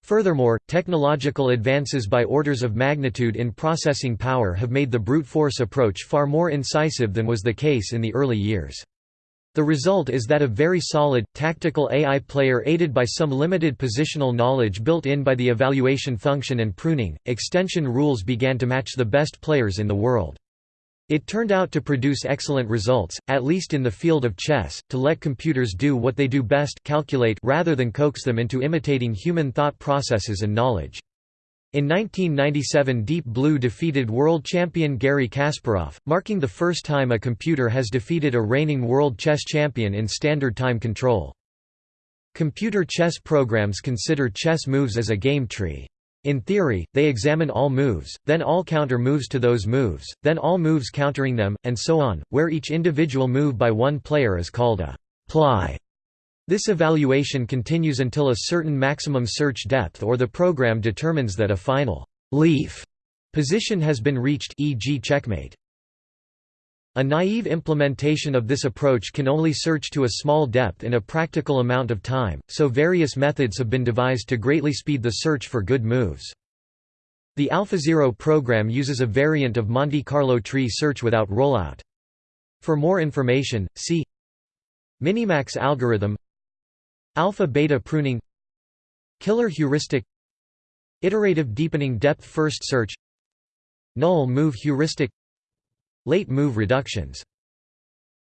Furthermore, technological advances by orders of magnitude in processing power have made the brute force approach far more incisive than was the case in the early years. The result is that a very solid, tactical AI player aided by some limited positional knowledge built in by the evaluation function and pruning, extension rules began to match the best players in the world. It turned out to produce excellent results, at least in the field of chess, to let computers do what they do best calculate rather than coax them into imitating human thought processes and knowledge. In 1997 Deep Blue defeated world champion Garry Kasparov, marking the first time a computer has defeated a reigning world chess champion in standard time control. Computer chess programs consider chess moves as a game tree. In theory, they examine all moves, then all counter moves to those moves, then all moves countering them, and so on, where each individual move by one player is called a ply. This evaluation continues until a certain maximum search depth or the program determines that a final leaf position has been reached e.g. checkmate. A naive implementation of this approach can only search to a small depth in a practical amount of time, so various methods have been devised to greatly speed the search for good moves. The AlphaZero program uses a variant of Monte Carlo tree search without rollout. For more information, see Minimax algorithm Alpha-beta pruning Killer heuristic Iterative deepening depth first search Null move heuristic Late move reductions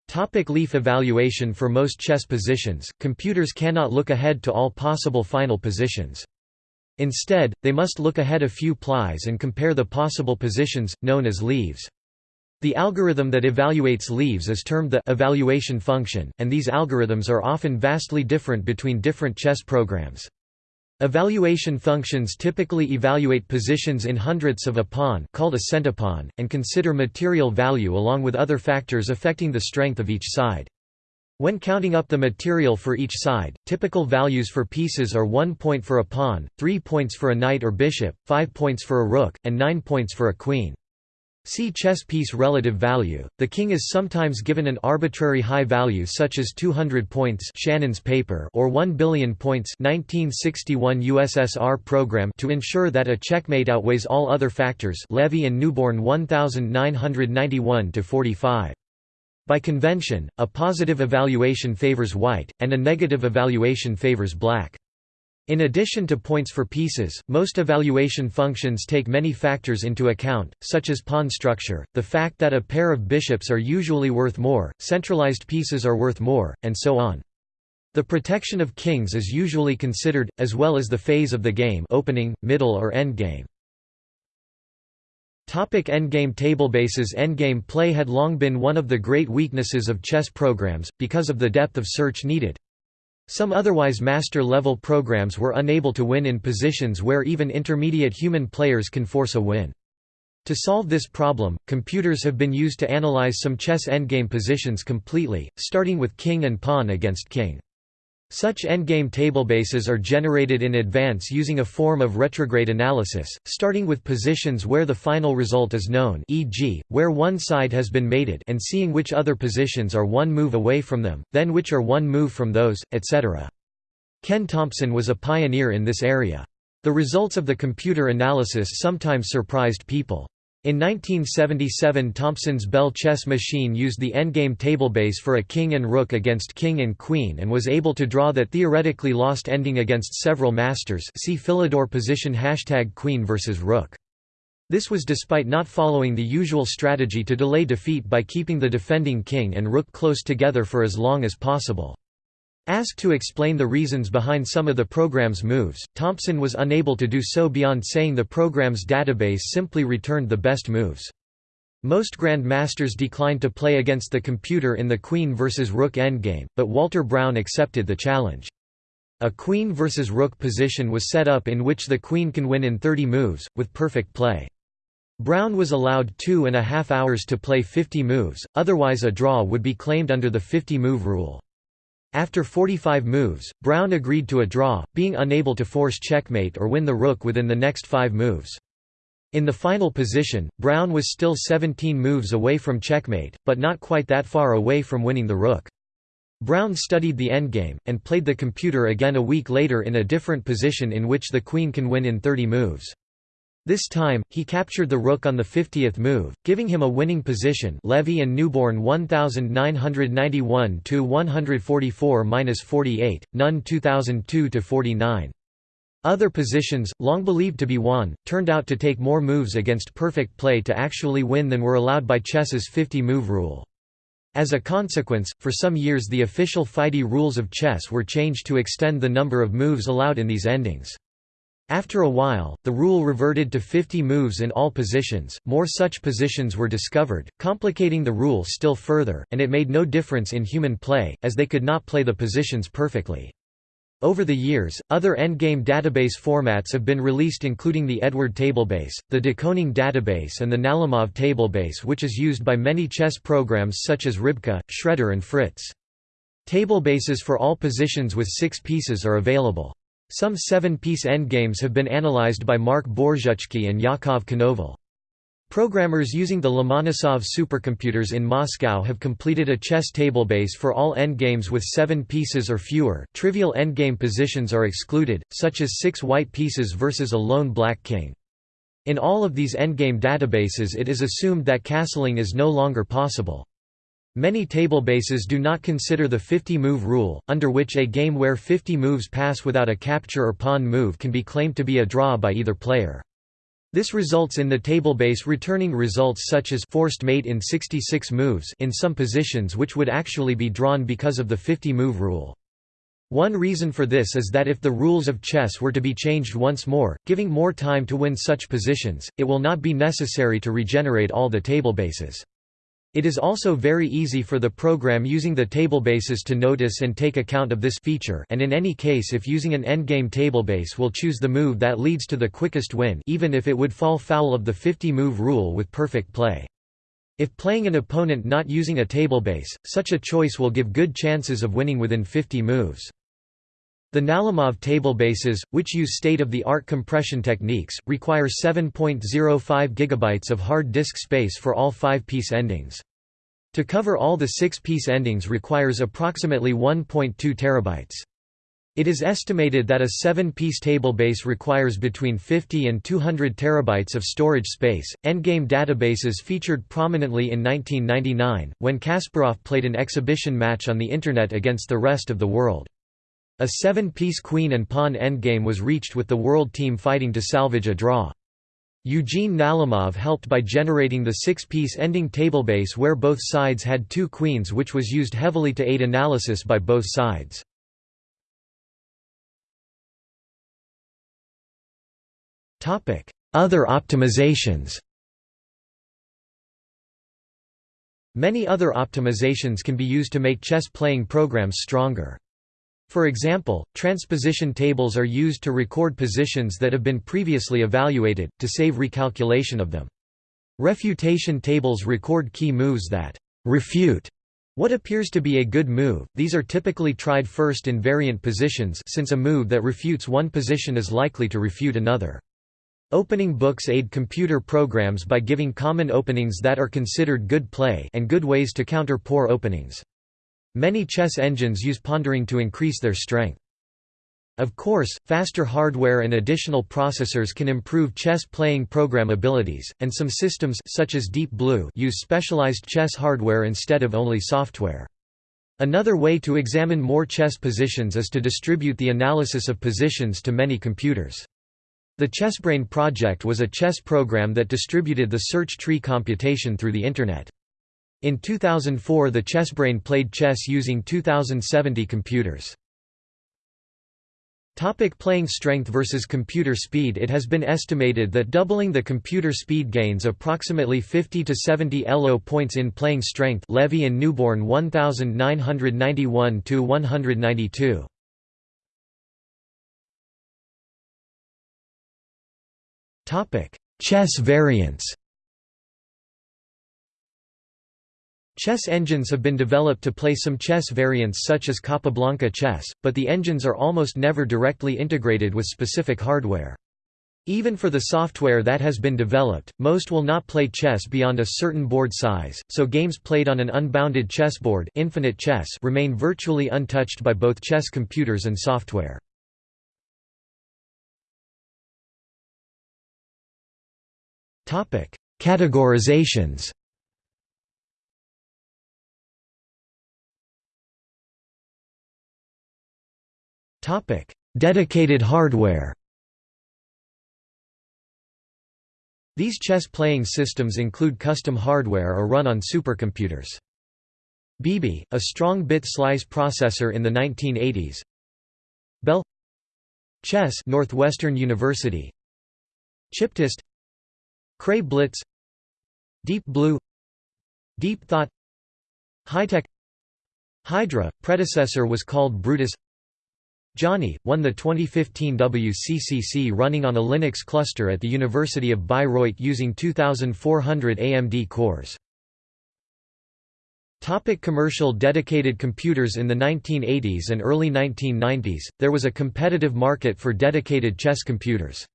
Topic leaf evaluation For most chess positions, computers cannot look ahead to all possible final positions. Instead, they must look ahead a few plies and compare the possible positions, known as leaves. The algorithm that evaluates leaves is termed the evaluation function, and these algorithms are often vastly different between different chess programs. Evaluation functions typically evaluate positions in hundredths of a pawn called a centipawn, and consider material value along with other factors affecting the strength of each side. When counting up the material for each side, typical values for pieces are 1 point for a pawn, 3 points for a knight or bishop, 5 points for a rook, and 9 points for a queen. See chess piece relative value. The king is sometimes given an arbitrary high value such as 200 points Shannon's paper or 1 billion points 1961 USSR program to ensure that a checkmate outweighs all other factors Levy and Newborn 1991 to 45. By convention, a positive evaluation favors white, and a negative evaluation favors black. In addition to points for pieces, most evaluation functions take many factors into account, such as pawn structure, the fact that a pair of bishops are usually worth more, centralized pieces are worth more, and so on. The protection of kings is usually considered, as well as the phase of the game opening, middle or endgame. Topic endgame tablebases Endgame play had long been one of the great weaknesses of chess programs, because of the depth of search needed. Some otherwise master-level programs were unable to win in positions where even intermediate human players can force a win. To solve this problem, computers have been used to analyze some chess endgame positions completely, starting with king and pawn against king. Such endgame tablebases are generated in advance using a form of retrograde analysis, starting with positions where the final result is known e.g., where one side has been mated and seeing which other positions are one move away from them, then which are one move from those, etc. Ken Thompson was a pioneer in this area. The results of the computer analysis sometimes surprised people. In 1977 Thompson's Belle chess machine used the endgame tablebase for a king and rook against king and queen and was able to draw that theoretically lost ending against several masters see Philidor position hashtag queen versus rook. This was despite not following the usual strategy to delay defeat by keeping the defending king and rook close together for as long as possible. Asked to explain the reasons behind some of the program's moves, Thompson was unable to do so beyond saying the program's database simply returned the best moves. Most grandmasters declined to play against the computer in the queen versus rook endgame, but Walter Brown accepted the challenge. A queen versus rook position was set up in which the queen can win in 30 moves, with perfect play. Brown was allowed two and a half hours to play 50 moves, otherwise a draw would be claimed under the 50-move rule. After 45 moves, Brown agreed to a draw, being unable to force checkmate or win the rook within the next five moves. In the final position, Brown was still 17 moves away from checkmate, but not quite that far away from winning the rook. Brown studied the endgame, and played the computer again a week later in a different position in which the queen can win in 30 moves. This time, he captured the rook on the 50th move, giving him a winning position Levy and Newborn 1991–144–48, Nunn 2002–49. Other positions, long believed to be won, turned out to take more moves against perfect play to actually win than were allowed by chess's 50-move rule. As a consequence, for some years the official FIDE rules of chess were changed to extend the number of moves allowed in these endings. After a while, the rule reverted to 50 moves in all positions, more such positions were discovered, complicating the rule still further, and it made no difference in human play, as they could not play the positions perfectly. Over the years, other endgame database formats have been released including the Edward tablebase, the Dekoning database and the Nalimov tablebase which is used by many chess programs such as Rybka, Shredder and Fritz. Tablebases for all positions with six pieces are available. Some seven-piece endgames have been analyzed by Marc Bourzutschky and Yakov Konoval. Programmers using the Lomonosov supercomputers in Moscow have completed a chess tablebase for all endgames with seven pieces or fewer. Trivial endgame positions are excluded, such as six white pieces versus a lone black king. In all of these endgame databases it is assumed that castling is no longer possible. Many tablebases do not consider the 50-move rule, under which a game where 50 moves pass without a capture or pawn move can be claimed to be a draw by either player. This results in the tablebase returning results such as forced mate in 66 moves in some positions which would actually be drawn because of the 50-move rule. One reason for this is that if the rules of chess were to be changed once more, giving more time to win such positions, it will not be necessary to regenerate all the tablebases. It is also very easy for the program using the tablebases to notice and take account of this feature and in any case if using an endgame tablebase will choose the move that leads to the quickest win even if it would fall foul of the 50-move rule with perfect play. If playing an opponent not using a tablebase, such a choice will give good chances of winning within 50 moves. The Nalimov tablebases, which use state-of-the-art compression techniques, require 7.05 GB of hard disk space for all five-piece endings. To cover all the six-piece endings requires approximately 1.2 TB. It is estimated that a seven-piece tablebase requires between 50 and 200 terabytes of storage space. Endgame databases featured prominently in 1999, when Kasparov played an exhibition match on the Internet against the rest of the world. A seven-piece queen and pawn endgame was reached with the world team fighting to salvage a draw. Eugene Nalimov helped by generating the six-piece ending tablebase where both sides had two queens which was used heavily to aid analysis by both sides. Other optimizations Many other optimizations can be used to make chess playing programs stronger. For example, transposition tables are used to record positions that have been previously evaluated, to save recalculation of them. Refutation tables record key moves that refute what appears to be a good move, these are typically tried first in variant positions since a move that refutes one position is likely to refute another. Opening books aid computer programs by giving common openings that are considered good play and good ways to counter poor openings. Many chess engines use pondering to increase their strength. Of course, faster hardware and additional processors can improve chess playing program abilities, and some systems such as Deep Blue use specialized chess hardware instead of only software. Another way to examine more chess positions is to distribute the analysis of positions to many computers. The ChessBrain project was a chess program that distributed the search tree computation through the Internet. In 2004 the ChessBrain played chess using 2070 computers. Topic playing strength versus computer speed It has been estimated that doubling the computer speed gains approximately 50 to 70 ELO points in playing strength Levy and Newborn 1991 to 192. Topic: Chess variants. Chess engines have been developed to play some chess variants such as Capablanca chess, but the engines are almost never directly integrated with specific hardware. Even for the software that has been developed, most will not play chess beyond a certain board size, so games played on an unbounded chessboard infinite chess remain virtually untouched by both chess computers and software. Categorizations Dedicated hardware. These chess-playing systems include custom hardware or run on supercomputers. BB, a strong bit slice processor in the 1980s. Belle. Chess Northwestern University. Chiptest. Cray Blitz. Deep Blue. Deep Thought. Hitech Hydra, predecessor was called Brutus Jonny, won the 2015 WCCC running on a Linux cluster at the University of Bayreuth using 2400 AMD cores. Topic commercial dedicated computers In the 1980s and early 1990s, there was a competitive market for dedicated chess computers.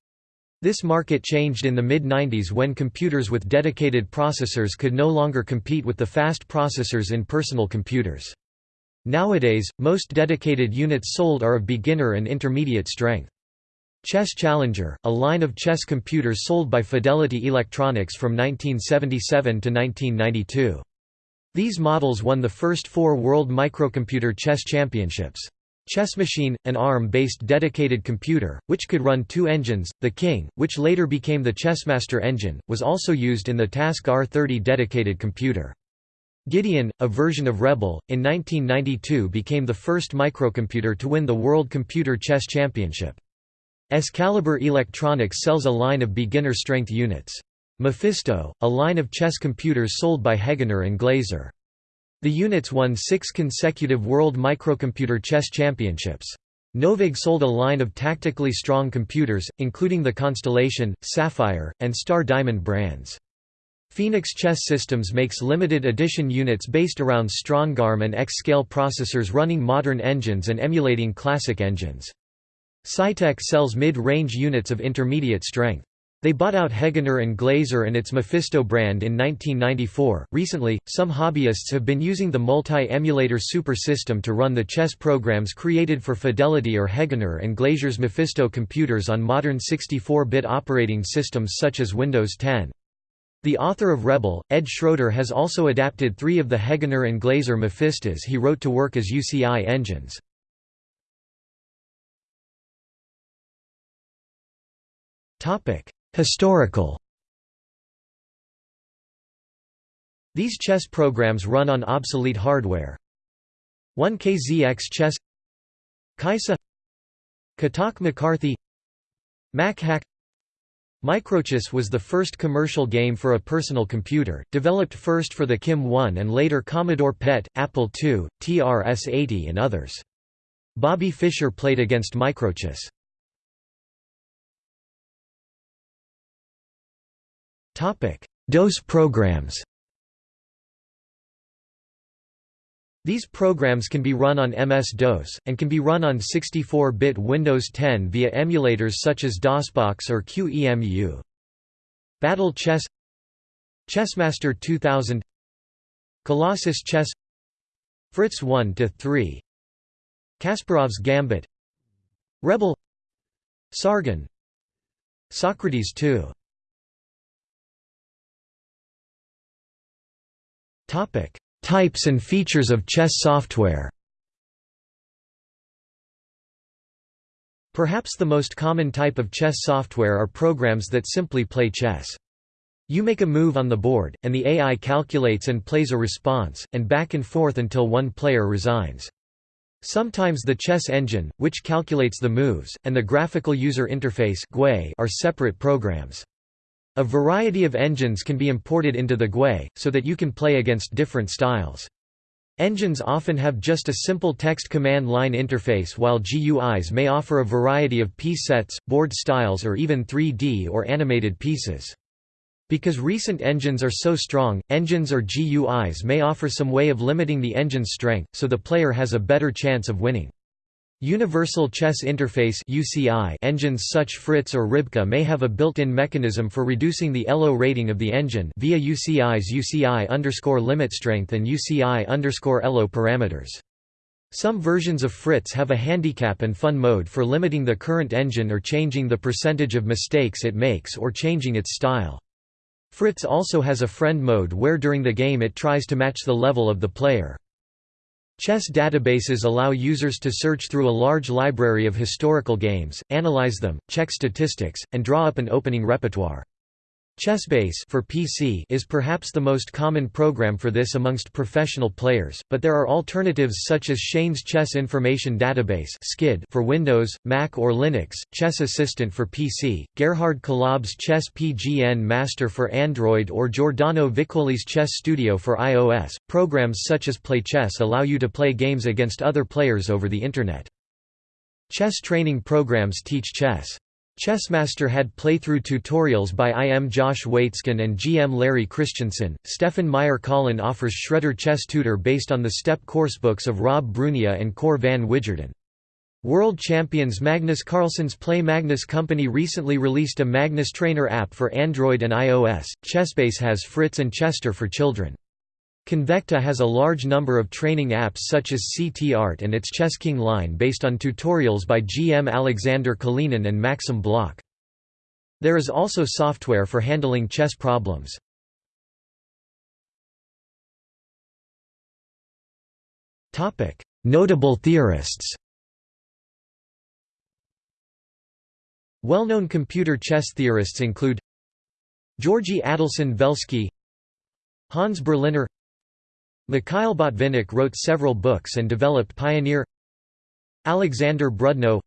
This market changed in the mid-90s when computers with dedicated processors could no longer compete with the fast processors in personal computers. Nowadays, most dedicated units sold are of beginner and intermediate strength. Chess Challenger, a line of chess computers sold by Fidelity Electronics from 1977 to 1992. These models won the first four World Microcomputer Chess Championships. Chess Machine, an ARM-based dedicated computer, which could run two engines, the King, which later became the Chessmaster engine, was also used in the TASC R30 dedicated computer. Gideon, a version of Rebel, in 1992 became the first microcomputer to win the World Computer Chess Championship. Excalibur Electronics sells a line of beginner-strength units. Mephisto, a line of chess computers sold by Hegener and Glaser. The units won six consecutive World Microcomputer Chess Championships. Novag sold a line of tactically strong computers, including the Constellation, Sapphire, and Star Diamond brands. Phoenix Chess Systems makes limited edition units based around Strongarm and X-scale processors running modern engines and emulating classic engines. Saitek sells mid-range units of intermediate strength. They bought out Hegener and Glaser and its Mephisto brand in 1994. Recently, some hobbyists have been using the multi-emulator super system to run the chess programs created for Fidelity or Hegener and Glaser's Mephisto computers on modern 64-bit operating systems such as Windows 10. The author of Rebel, Ed Schroeder has also adapted three of the Hegener and Glaser Mephistos he wrote to work as UCI engines. Historical. These chess programs run on obsolete hardware. 1KZX Chess. Kaissa. Kotok McCarthy. MacHack Microchess was the first commercial game for a personal computer, developed first for the Kim 1 and later Commodore PET, Apple II, TRS-80 and others. Bobby Fischer played against Microchess. DOS programs These programs can be run on MS-DOS, and can be run on 64-bit Windows 10 via emulators such as DOSBox or QEMU. Battle Chess Chessmaster 2000 Colossus Chess Fritz 1-3 Kasparov's Gambit Rebel Sargon Socrates 2 Topic Types and features of chess software Perhaps the most common type of chess software are programs that simply play chess. You make a move on the board, and the AI calculates and plays a response, and back and forth until one player resigns. Sometimes the chess engine, which calculates the moves, and the graphical user interface are separate programs. A variety of engines can be imported into the GUI, so that you can play against different styles. Engines often have just a simple text command line interface while GUIs may offer a variety of piece sets, board styles or even 3D or animated pieces. Because recent engines are so strong, engines or GUIs may offer some way of limiting the engine's strength, so the player has a better chance of winning. Universal Chess Interface (UCI) engines such Fritz or Rybka may have a built-in mechanism for reducing the ELO rating of the engine via UCI's UCI underscore limit strength and UCI underscore ELO parameters. Some versions of Fritz have a handicap and fun mode for limiting the current engine or changing the percentage of mistakes it makes or changing its style. Fritz also has a friend mode where during the game it tries to match the level of the player. Chess databases allow users to search through a large library of historical games, analyze them, check statistics, and draw up an opening repertoire. Chessbase for PC is perhaps the most common program for this amongst professional players, but there are alternatives such as Shane's Chess Information Database for Windows, Mac or Linux, Chess Assistant for PC, Gerhard Kalab's Chess PGN Master for Android or Giordano Vicoli's Chess Studio for iOS. Programs such as PlayChess allow you to play games against other players over the internet. Chess training programs teach chess. Chessmaster had playthrough tutorials by IM Josh Waitzkin and GM Larry Christiansen. Stefan Meyer Kahlen offers Shredder Chess Tutor based on the STEP coursebooks of Rob Brunia and Cor van Wijgerden. World champions Magnus Carlsen's Play Magnus Company recently released a Magnus Trainer app for Android and iOS. Chessbase has Fritz and Chesster for children. Convekta has a large number of training apps such as CT Art and its Chess King line based on tutorials by GM Alexander Kalinin and Maxim Blokh. There is also software for handling chess problems. Notable theorists Well-known computer chess theorists include Georgy Adelson Velsky Hans Berliner Mikhail Botvinnik wrote several books and developed Pioneer Alexander Brudno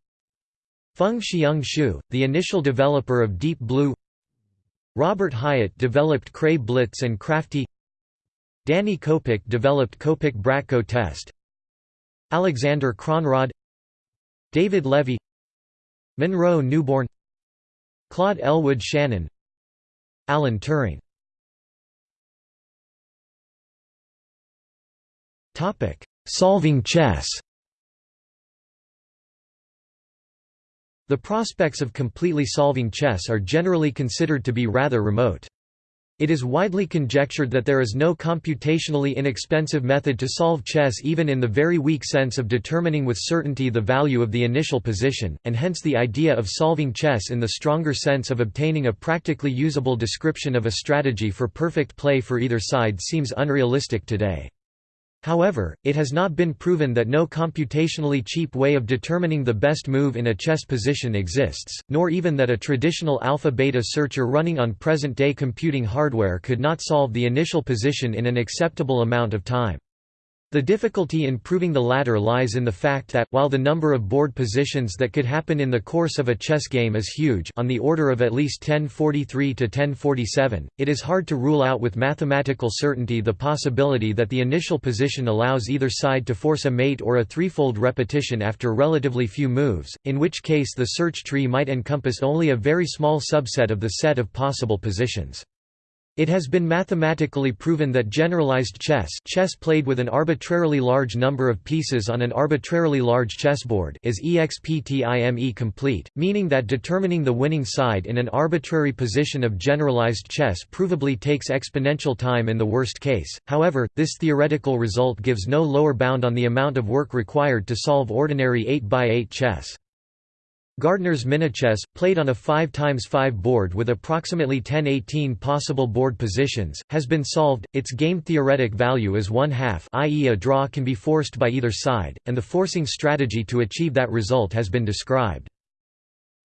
Feng-hsiung Hsu, the initial developer of Deep Blue Robert Hyatt developed Cray Blitz and Crafty Danny Kopec developed Kopec-Bratko test Alexander Kronrod David Levy Monroe Newborn Claude Elwood Shannon Alan Turing Solving chess The prospects of completely solving chess are generally considered to be rather remote. It is widely conjectured that there is no computationally inexpensive method to solve chess even in the very weak sense of determining with certainty the value of the initial position, and hence the idea of solving chess in the stronger sense of obtaining a practically usable description of a strategy for perfect play for either side seems unrealistic today. However, it has not been proven that no computationally cheap way of determining the best move in a chess position exists, nor even that a traditional alpha-beta searcher running on present-day computing hardware could not solve the initial position in an acceptable amount of time. The difficulty in proving the latter lies in the fact that, while the number of board positions that could happen in the course of a chess game is huge on the order of at least 1043 to 1047, it is hard to rule out with mathematical certainty the possibility that the initial position allows either side to force a mate or a threefold repetition after relatively few moves, in which case the search tree might encompass only a very small subset of the set of possible positions. It has been mathematically proven that generalized chess chess played with an arbitrarily large number of pieces on an arbitrarily large chessboard is exptime complete, meaning that determining the winning side in an arbitrary position of generalized chess provably takes exponential time in the worst case, however, this theoretical result gives no lower bound on the amount of work required to solve ordinary 8x8 chess. Gardner's Minichess, played on a 5x5 board with approximately 1018 possible board positions, has been solved. Its game theoretic value is one half, i.e., a draw can be forced by either side, and the forcing strategy to achieve that result has been described.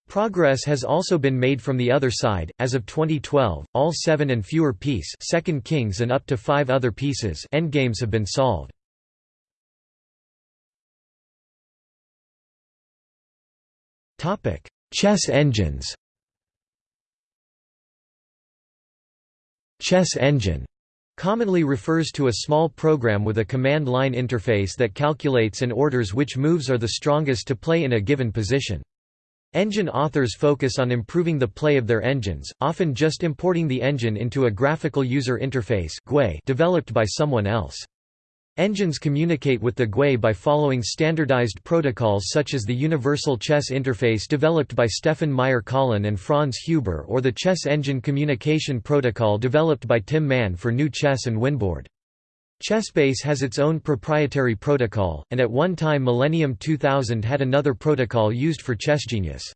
Progress has also been made from the other side. As of 2012, all seven and fewer piece second kings and up to five other pieces endgames have been solved. Chess engines Chess engine commonly refers to a small program with a command line interface that calculates and orders which moves are the strongest to play in a given position. Engine authors focus on improving the play of their engines, often just importing the engine into a graphical user interface developed by someone else. Engines communicate with the GUI by following standardized protocols such as the Universal Chess Interface developed by Stefan Meyer Kahlen and Franz Huber or the Chess Engine Communication Protocol developed by Tim Mann for GNU Chess and Winboard. Chessbase has its own proprietary protocol, and at one time Millennium 2000 had another protocol used for ChessGenius.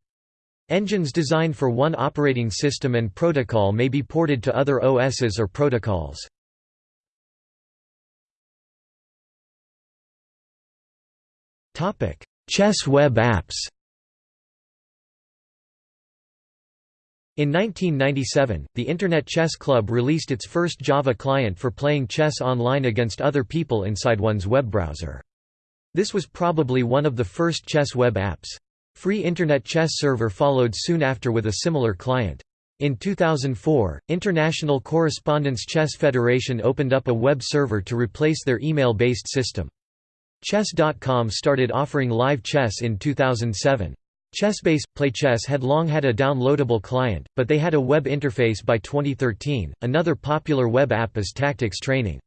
Engines designed for one operating system and protocol may be ported to other OSs or protocols. Chess web apps In 1997, the Internet Chess Club released its first Java client for playing chess online against other people inside one's web browser. This was probably one of the first chess web apps. Free Internet Chess Server followed soon after with a similar client. In 2004, International Correspondence Chess Federation opened up a web server to replace their email-based system. Chess.com started offering live chess in 2007. Chessbase PlayChess had long had a downloadable client, but they had a web interface by 2013. Another popular web app is Tactics Training.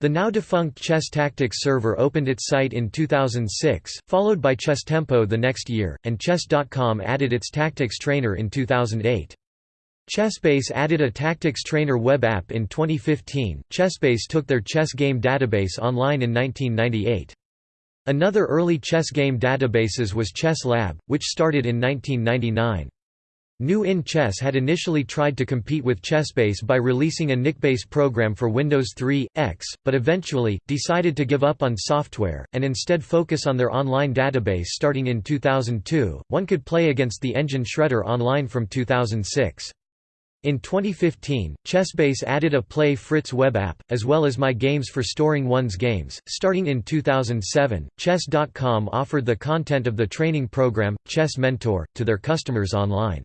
The now defunct Chess Tactics server opened its site in 2006, followed by Chess Tempo the next year, and Chess.com added its Tactics Trainer in 2008. Chessbase added a Tactics Trainer web app in 2015. Chessbase took their chess game database online in 1998. Another early chess game databases was Chess Lab, which started in 1999. New In Chess had initially tried to compete with Chessbase by releasing a NICBase program for Windows 3, X, but eventually, decided to give up on software, and instead focus on their online database starting in 2002. One could play against the engine Shredder online from 2006. In 2015, Chessbase added a Play Fritz web app, as well as My Games for storing one's games. Starting in 2007, Chess.com offered the content of the training program, Chess Mentor, to their customers online.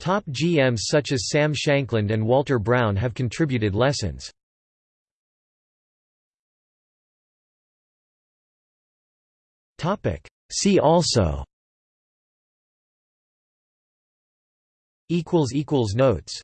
Top GMs such as Sam Shankland and Walter Browne have contributed lessons. See also Notes